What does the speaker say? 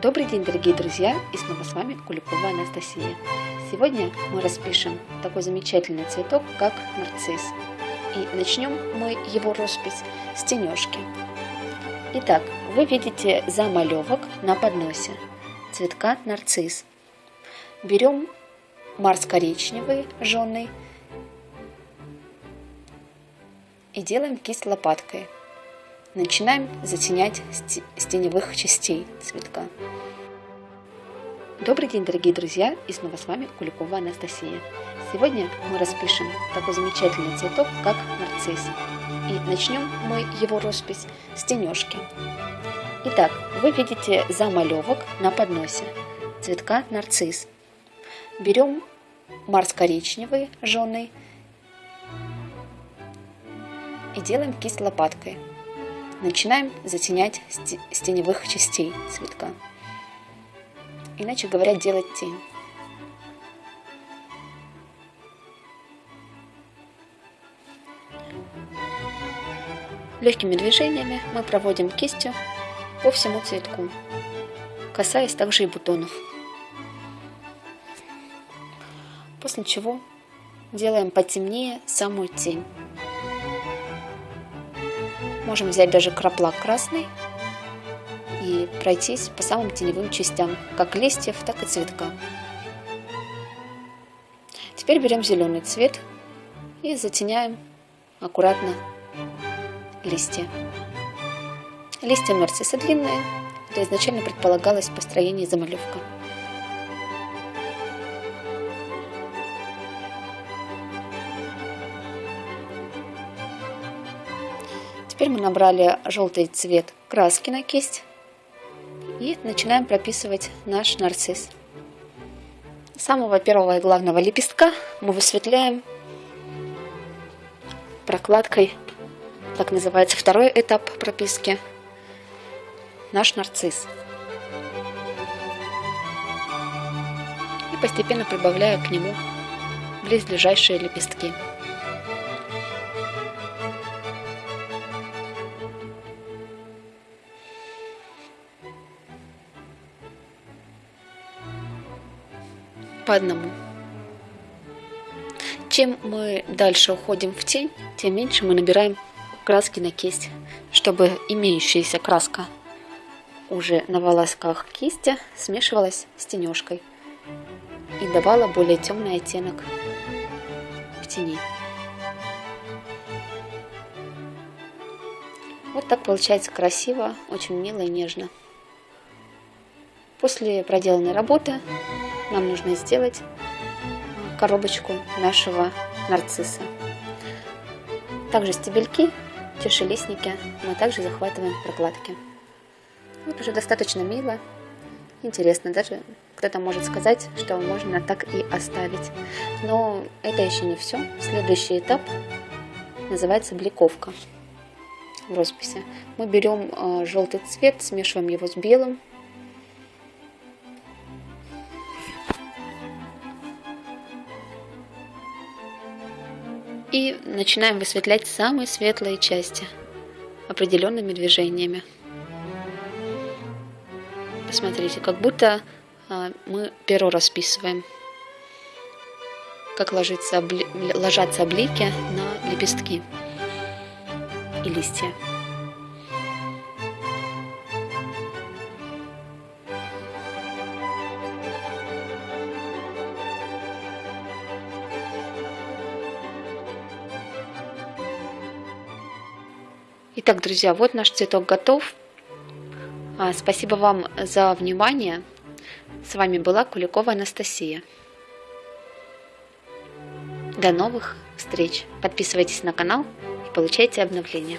Добрый день, дорогие друзья, и снова с вами Куликова Анастасия. Сегодня мы распишем такой замечательный цветок, как нарцисс. И начнем мы его роспись с тенежки. Итак, вы видите замалевок на подносе цветка нарцисс. Берем марс коричневый, жженый, и делаем кисть лопаткой – Начинаем затенять с теневых частей цветка. Добрый день, дорогие друзья, и снова с вами Куликова Анастасия. Сегодня мы распишем такой замечательный цветок, как нарцисс. И начнем мы его роспись с тенежки. Итак, вы видите замалевок на подносе цветка нарцисс. Берем марс коричневый, жженый, и делаем кисть лопаткой. Начинаем затенять с теневых частей цветка. Иначе говоря, делать тень. Легкими движениями мы проводим кистью по всему цветку, касаясь также и бутонов. После чего делаем потемнее самую тень. Можем взять даже краплак красный и пройтись по самым теневым частям, как листьев, так и цветка. Теперь берем зеленый цвет и затеняем аккуратно листья. Листья нарцисса длинные, это изначально предполагалось построение замалевка. Теперь мы набрали желтый цвет краски на кисть и начинаем прописывать наш нарцисс. Самого первого и главного лепестка мы высветляем прокладкой, так называется второй этап прописки, наш нарцисс. И постепенно прибавляю к нему близлежащие лепестки. По одному. Чем мы дальше уходим в тень, тем меньше мы набираем краски на кисть, чтобы имеющаяся краска уже на волосках кисти смешивалась с тенежкой и давала более темный оттенок в тени. Вот так получается красиво, очень мило и нежно. После проделанной работы нам нужно сделать коробочку нашего нарцисса. Также стебельки, тишелистники мы также захватываем прокладки. Вот уже достаточно мило, интересно. Даже кто-то может сказать, что можно так и оставить. Но это еще не все. Следующий этап называется бликовка в росписи. Мы берем э, желтый цвет, смешиваем его с белым И начинаем высветлять самые светлые части определенными движениями. Посмотрите, как будто а, мы перо расписываем. Как ложится, ложатся облики на лепестки и листья. Итак, друзья, вот наш цветок готов. А, спасибо вам за внимание. С вами была Куликова Анастасия. До новых встреч. Подписывайтесь на канал и получайте обновления.